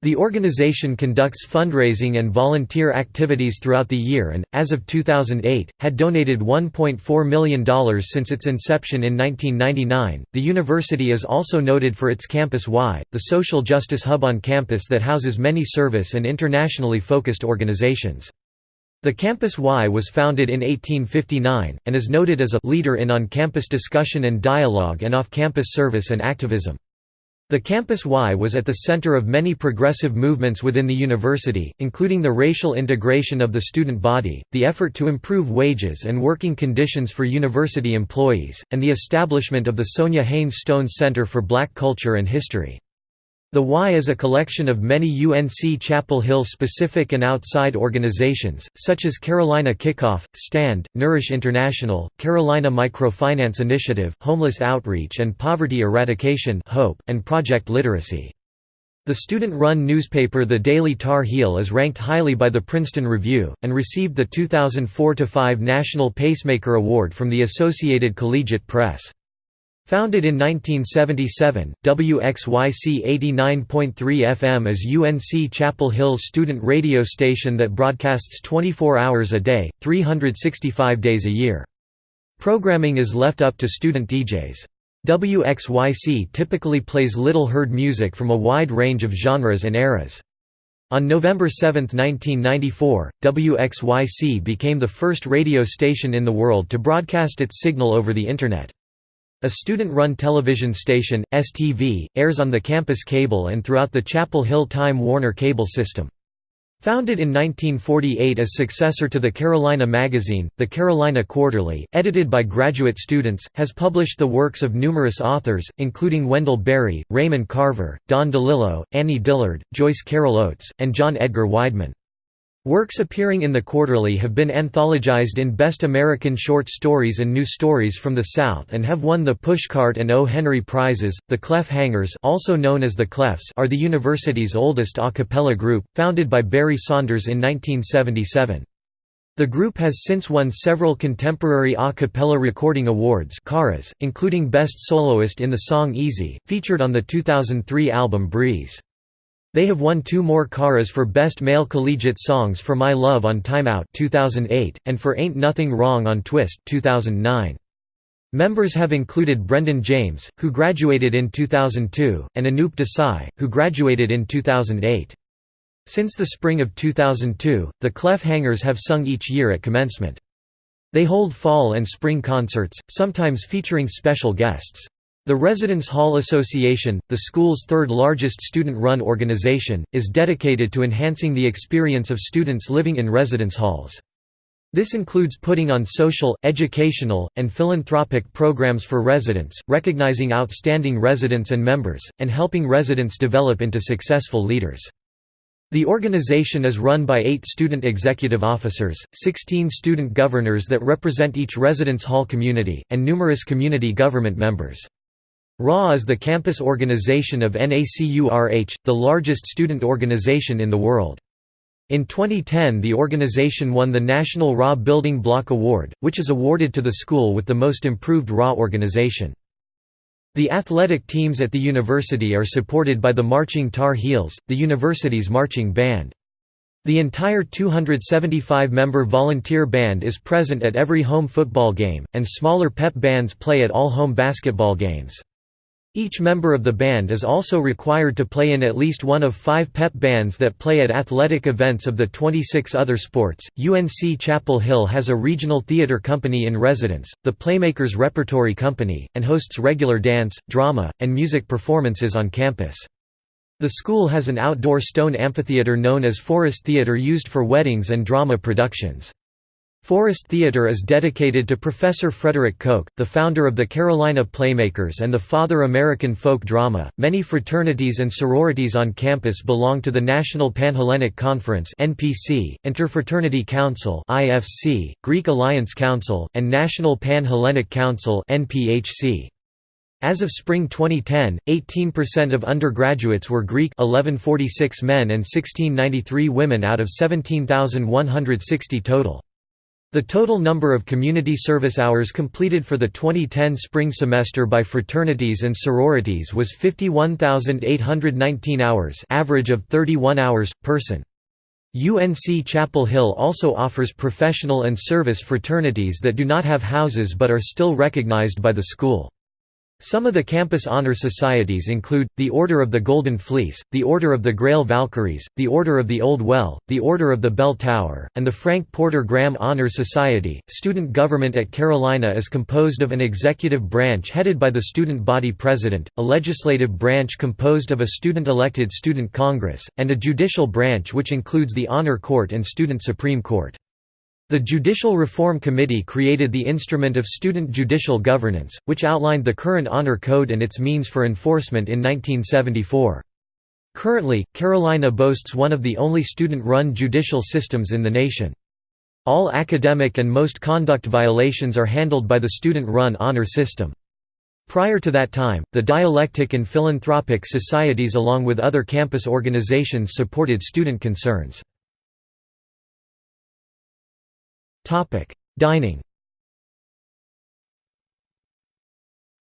The organization conducts fundraising and volunteer activities throughout the year and, as of 2008, had donated $1.4 million since its inception in 1999. The university is also noted for its Campus Y, the social justice hub on campus that houses many service and internationally focused organizations. The Campus Y was founded in 1859, and is noted as a leader in on-campus discussion and dialogue and off-campus service and activism. The Campus Y was at the center of many progressive movements within the university, including the racial integration of the student body, the effort to improve wages and working conditions for university employees, and the establishment of the Sonja Haynes Stone Center for Black Culture and History. The Y is a collection of many UNC Chapel Hill specific and outside organizations, such as Carolina Kickoff, STAND, Nourish International, Carolina Microfinance Initiative, Homeless Outreach and Poverty Eradication Hope, and Project Literacy. The student-run newspaper The Daily Tar Heel is ranked highly by the Princeton Review, and received the 2004–5 National Pacemaker Award from the Associated Collegiate Press. Founded in 1977, WXYC 89.3 FM is UNC Chapel Hill's student radio station that broadcasts 24 hours a day, 365 days a year. Programming is left up to student DJs. WXYC typically plays little heard music from a wide range of genres and eras. On November 7, 1994, WXYC became the first radio station in the world to broadcast its signal over the Internet. A student-run television station, STV, airs on the campus cable and throughout the Chapel Hill Time Warner cable system. Founded in 1948 as successor to the Carolina magazine, the Carolina Quarterly, edited by graduate students, has published the works of numerous authors, including Wendell Berry, Raymond Carver, Don DeLillo, Annie Dillard, Joyce Carol Oates, and John Edgar Wideman. Works appearing in the Quarterly have been anthologized in Best American Short Stories and New Stories from the South and have won the Pushcart and O. Henry Prizes. The Clef Hangers, also known as the Clefs, are the university's oldest a cappella group, founded by Barry Saunders in 1977. The group has since won several contemporary a cappella recording awards, including Best Soloist in the song Easy, featured on the 2003 album Breeze. They have won two more Caras for Best Male Collegiate Songs for My Love on Time Out 2008, and for Ain't Nothing Wrong on Twist 2009. Members have included Brendan James, who graduated in 2002, and Anoop Desai, who graduated in 2008. Since the spring of 2002, the Clef Hangers have sung each year at commencement. They hold fall and spring concerts, sometimes featuring special guests. The Residence Hall Association, the school's third largest student-run organization, is dedicated to enhancing the experience of students living in residence halls. This includes putting on social, educational, and philanthropic programs for residents, recognizing outstanding residents and members, and helping residents develop into successful leaders. The organization is run by eight student executive officers, 16 student governors that represent each residence hall community, and numerous community government members. RA is the campus organization of NACURH, the largest student organization in the world. In 2010 the organization won the National RA Building Block Award, which is awarded to the school with the most improved RA organization. The athletic teams at the university are supported by the Marching Tar Heels, the university's marching band. The entire 275-member volunteer band is present at every home football game, and smaller pep bands play at all home basketball games. Each member of the band is also required to play in at least one of five pep bands that play at athletic events of the 26 other sports. UNC Chapel Hill has a regional theater company in residence, the Playmakers Repertory Company, and hosts regular dance, drama, and music performances on campus. The school has an outdoor stone amphitheater known as Forest Theater used for weddings and drama productions. Forest Theatre is dedicated to Professor Frederick Koch, the founder of the Carolina Playmakers and the father American folk drama. Many fraternities and sororities on campus belong to the National Panhellenic Conference (NPC), Interfraternity Council (IFC), Greek Alliance Council, and National Pan-Hellenic Council (NPHC). As of spring 2010, 18% of undergraduates were Greek 1146 men and 1693 women out of 17,160 total. The total number of community service hours completed for the 2010 spring semester by fraternities and sororities was 51,819 hours average of 31 hours, person. UNC Chapel Hill also offers professional and service fraternities that do not have houses but are still recognized by the school. Some of the campus honor societies include, the Order of the Golden Fleece, the Order of the Grail Valkyries, the Order of the Old Well, the Order of the Bell Tower, and the Frank Porter Graham Honor Society. Student government at Carolina is composed of an executive branch headed by the student body president, a legislative branch composed of a student-elected student congress, and a judicial branch which includes the Honor Court and Student Supreme Court. The Judicial Reform Committee created the Instrument of Student Judicial Governance, which outlined the current honor code and its means for enforcement in 1974. Currently, Carolina boasts one of the only student-run judicial systems in the nation. All academic and most conduct violations are handled by the student-run honor system. Prior to that time, the dialectic and philanthropic societies along with other campus organizations supported student concerns. Topic: Dining.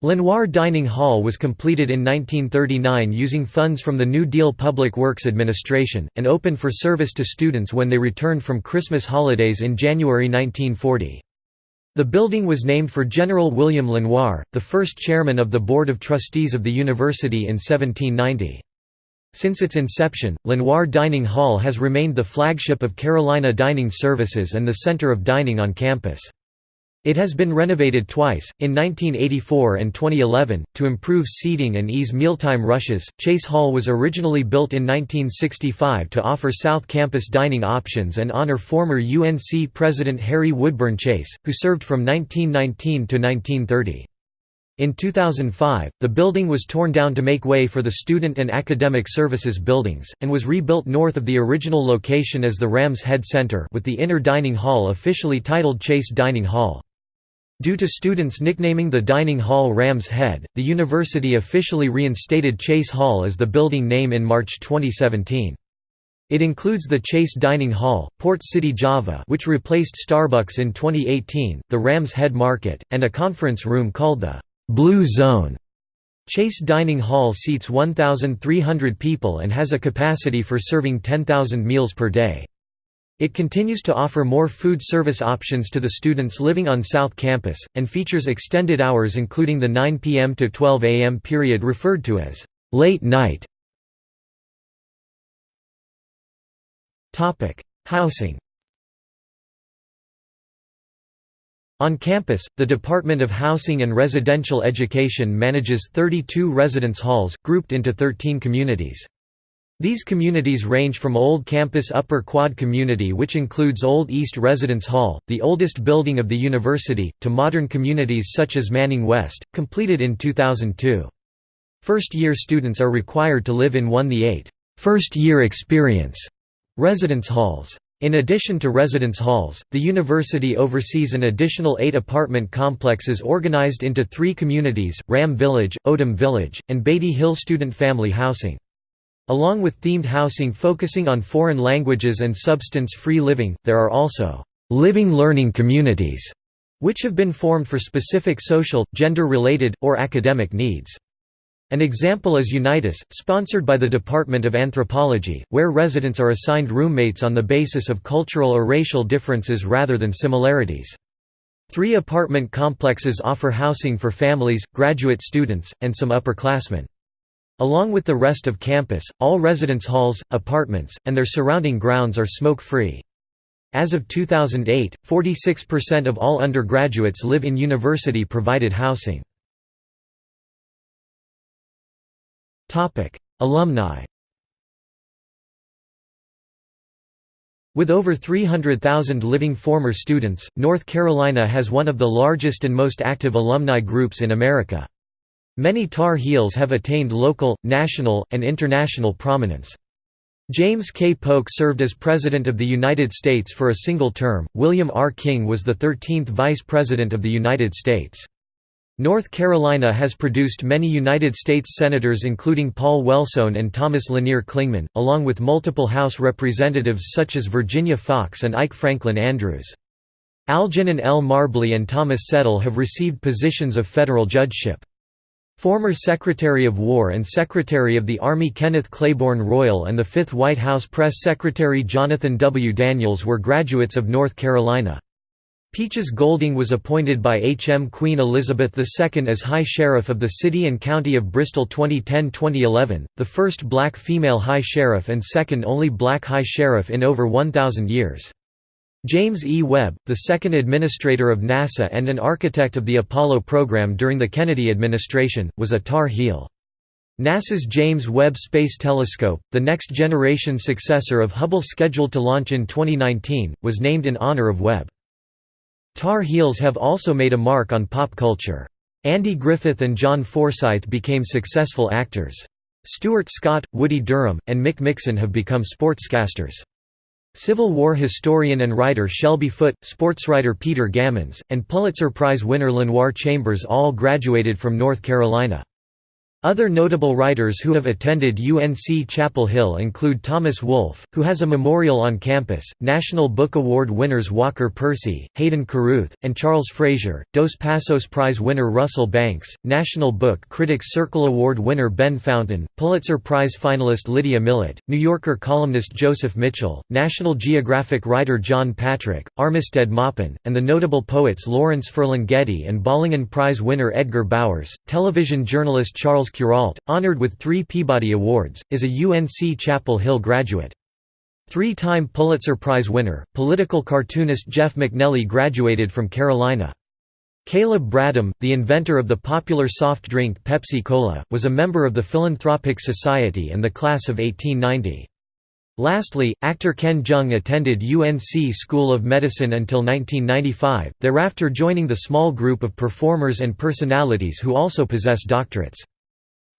Lenoir Dining Hall was completed in 1939 using funds from the New Deal Public Works Administration, and opened for service to students when they returned from Christmas holidays in January 1940. The building was named for General William Lenoir, the first chairman of the Board of Trustees of the university in 1790. Since its inception, Lenoir Dining Hall has remained the flagship of Carolina Dining Services and the center of dining on campus. It has been renovated twice, in 1984 and 2011, to improve seating and ease mealtime rushes. Chase Hall was originally built in 1965 to offer South Campus dining options and honor former UNC President Harry Woodburn Chase, who served from 1919 to 1930. In 2005, the building was torn down to make way for the Student and Academic Services buildings, and was rebuilt north of the original location as the Rams Head Center with the inner dining hall officially titled Chase Dining Hall. Due to students nicknaming the dining hall Rams Head, the university officially reinstated Chase Hall as the building name in March 2017. It includes the Chase Dining Hall, Port City Java which replaced Starbucks in 2018, the Rams Head Market, and a conference room called the Blue Zone. Chase Dining Hall seats 1,300 people and has a capacity for serving 10,000 meals per day. It continues to offer more food service options to the students living on South Campus, and features extended hours including the 9 p.m. to 12 a.m. period referred to as late night. Housing On campus, the Department of Housing and Residential Education manages 32 residence halls, grouped into 13 communities. These communities range from Old Campus Upper Quad Community which includes Old East Residence Hall, the oldest building of the university, to modern communities such as Manning West, completed in 2002. First-year students are required to live in one the eight first-year experience residence halls. In addition to residence halls, the university oversees an additional eight apartment complexes organized into three communities, Ram Village, Odom Village, and Baity Hill Student Family Housing. Along with themed housing focusing on foreign languages and substance-free living, there are also «living learning communities» which have been formed for specific social, gender-related, or academic needs. An example is Unitas, sponsored by the Department of Anthropology, where residents are assigned roommates on the basis of cultural or racial differences rather than similarities. Three apartment complexes offer housing for families, graduate students, and some upperclassmen. Along with the rest of campus, all residence halls, apartments, and their surrounding grounds are smoke-free. As of 2008, 46% of all undergraduates live in university-provided housing. Alumni With over 300,000 living former students, North Carolina has one of the largest and most active alumni groups in America. Many Tar Heels have attained local, national, and international prominence. James K. Polk served as President of the United States for a single term, William R. King was the 13th Vice President of the United States. North Carolina has produced many United States Senators including Paul Wellstone and Thomas Lanier Clingman, along with multiple House representatives such as Virginia Foxx and Ike Franklin Andrews. Algernon L. Marbley and Thomas Settle have received positions of federal judgeship. Former Secretary of War and Secretary of the Army Kenneth Claiborne Royall and the fifth White House Press Secretary Jonathan W. Daniels were graduates of North Carolina. Peaches Golding was appointed by H. M. Queen Elizabeth II as High Sheriff of the City and County of Bristol 2010–2011, the first black female High Sheriff and second only black High Sheriff in over 1,000 years. James E. Webb, the second administrator of NASA and an architect of the Apollo program during the Kennedy administration, was a Tar Heel. NASA's James Webb Space Telescope, the next-generation successor of Hubble scheduled to launch in 2019, was named in honor of Webb. Tar Heels have also made a mark on pop culture. Andy Griffith and John Forsythe became successful actors. Stuart Scott, Woody Durham, and Mick Mixon have become sportscasters. Civil War historian and writer Shelby Foote, sportswriter Peter Gammons, and Pulitzer Prize winner Lenoir Chambers all graduated from North Carolina. Other notable writers who have attended UNC Chapel Hill include Thomas Wolfe, who has a memorial on campus, National Book Award winners Walker Percy, Hayden Carruth, and Charles Frazier, Dos Passos Prize winner Russell Banks, National Book Critics Circle Award winner Ben Fountain, Pulitzer Prize finalist Lydia Millet, New Yorker columnist Joseph Mitchell, National Geographic writer John Patrick, Armistead Maupin, and the notable poets Lawrence Ferlinghetti and Bollingen Prize winner Edgar Bowers, television journalist Charles Kuralt, honored with three Peabody Awards, is a UNC Chapel Hill graduate. Three-time Pulitzer Prize winner, political cartoonist Jeff MacNelly graduated from Carolina. Caleb Bradham, the inventor of the popular soft drink Pepsi-Cola, was a member of the Philanthropic Society and the class of 1890. Lastly, actor Ken Jeong attended UNC School of Medicine until 1995, thereafter joining the small group of performers and personalities who also possess doctorates.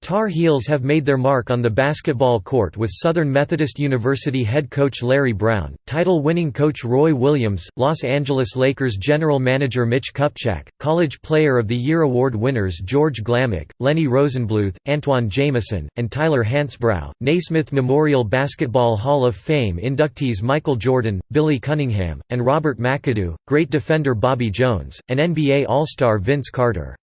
Tar Heels have made their mark on the basketball court with Southern Methodist University head coach Larry Brown, title-winning coach Roy Williams, Los Angeles Lakers general manager Mitch Kupchak, College Player of the Year award winners George Glamack, Lenny Rosenbluth, Antoine Jamison, and Tyler Hansbrough, Naismith Memorial Basketball Hall of Fame inductees Michael Jordan, Billy Cunningham, and Robert McAdoo, great defender Bobby Jones, and NBA All-Star Vince Carter.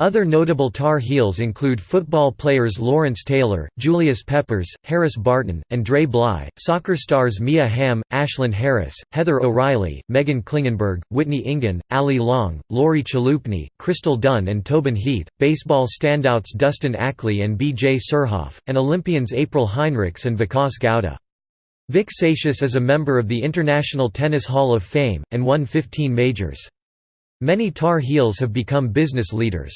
Other notable Tar Heels include football players Lawrence Taylor, Julius Peppers, Harris Barton, and Dre Bly, soccer stars Mia Hamm, Ashlyn Harris, Heather O'Reilly, Meghan Klingenberg, Whitney Engen, Allie Long, Lori Chalupny, Crystal Dunn and Tobin Heath, baseball standouts Dustin Ackley and B.J. Surhoff, and Olympians April Heinrichs and Vikas Gowda. Vic Seixas is a member of the International Tennis Hall of Fame, and won 15 majors. Many Tar Heels have become business leaders.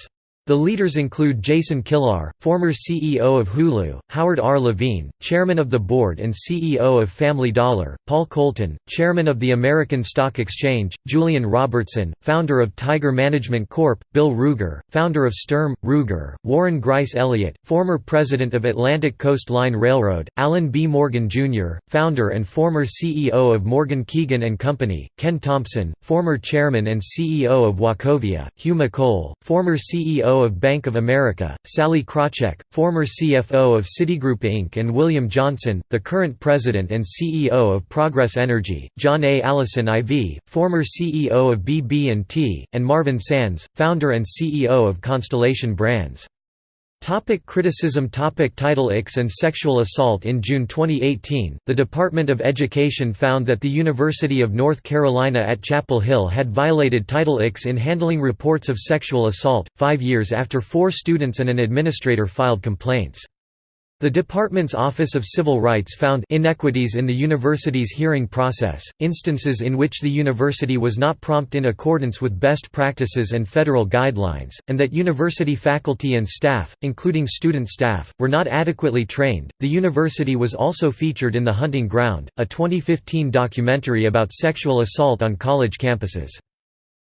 The leaders include Jason Kilar, former CEO of Hulu, Howard R. Levine, chairman of the board and CEO of Family Dollar, Paul Colton, chairman of the American Stock Exchange, Julian Robertson, founder of Tiger Management Corp., Bill Ruger, founder of Sturm, Ruger, Warren Grice Elliott, former president of Atlantic Coast Line Railroad, Allen B. Morgan, Jr., founder and former CEO of Morgan Keegan & Company, Ken Thompson, former chairman and CEO of Wachovia, Hugh McColl, former CEO of Bank of America, Sallie Krawcheck, former CFO of Citigroup Inc. and William Johnson, the current president and CEO of Progress Energy, John A. Allison IV, former CEO of BB&T, and Marvin Sands, founder and CEO of Constellation Brands. Topic criticism Topic Title IX and sexual assault In June 2018, the Department of Education found that the University of North Carolina at Chapel Hill had violated Title IX in handling reports of sexual assault, five years after four students and an administrator filed complaints. The department's Office of Civil Rights found inequities in the university's hearing process, instances in which the university was not prompt in accordance with best practices and federal guidelines, and that university faculty and staff, including student staff, were not adequately trained. The university was also featured in The Hunting Ground, a 2015 documentary about sexual assault on college campuses.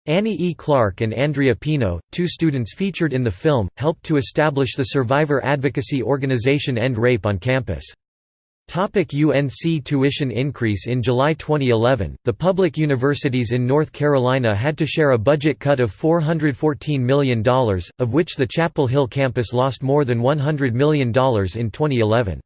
Annie E. Clark and Andrea Pino, two students featured in the film, helped to establish the survivor advocacy organization End Rape on campus. Topic UNC tuition increase In July 2011, the public universities in North Carolina had to share a budget cut of $414 million, of which the Chapel Hill campus lost more than $100 million in 2011.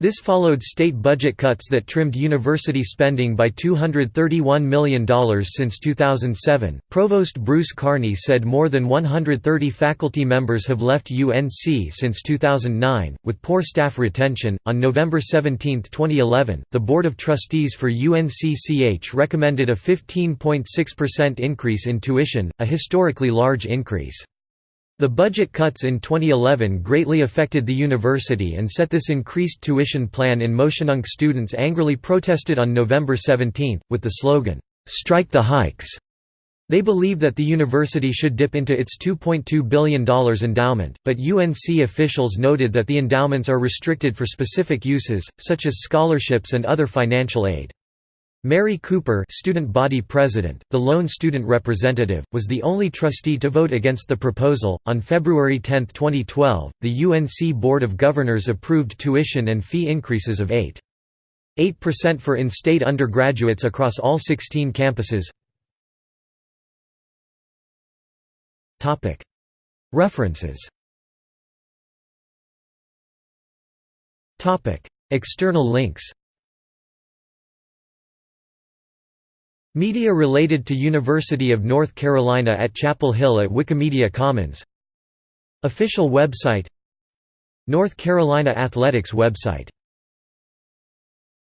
This followed state budget cuts that trimmed university spending by $231 million since 2007. Provost Bruce Carney said more than 130 faculty members have left UNC since 2009, with poor staff retention. On November 17, 2011, the Board of Trustees for UNCCH recommended a 15.6% increase in tuition, a historically large increase. The budget cuts in 2011 greatly affected the university and set this increased tuition plan in motion. UNC Students angrily protested on November 17, with the slogan, "'Strike the hikes'". They believe that the university should dip into its $2.2 billion endowment, but UNC officials noted that the endowments are restricted for specific uses, such as scholarships and other financial aid. Mary Cooper student body president, the lone student representative, was the only trustee to vote against the proposal. On February 10, 2012, the UNC Board of Governors approved tuition and fee increases of 8.8% for in-state undergraduates across all 16 campuses. References External links Media related to University of North Carolina at Chapel Hill at Wikimedia Commons. Official website North Carolina Athletics website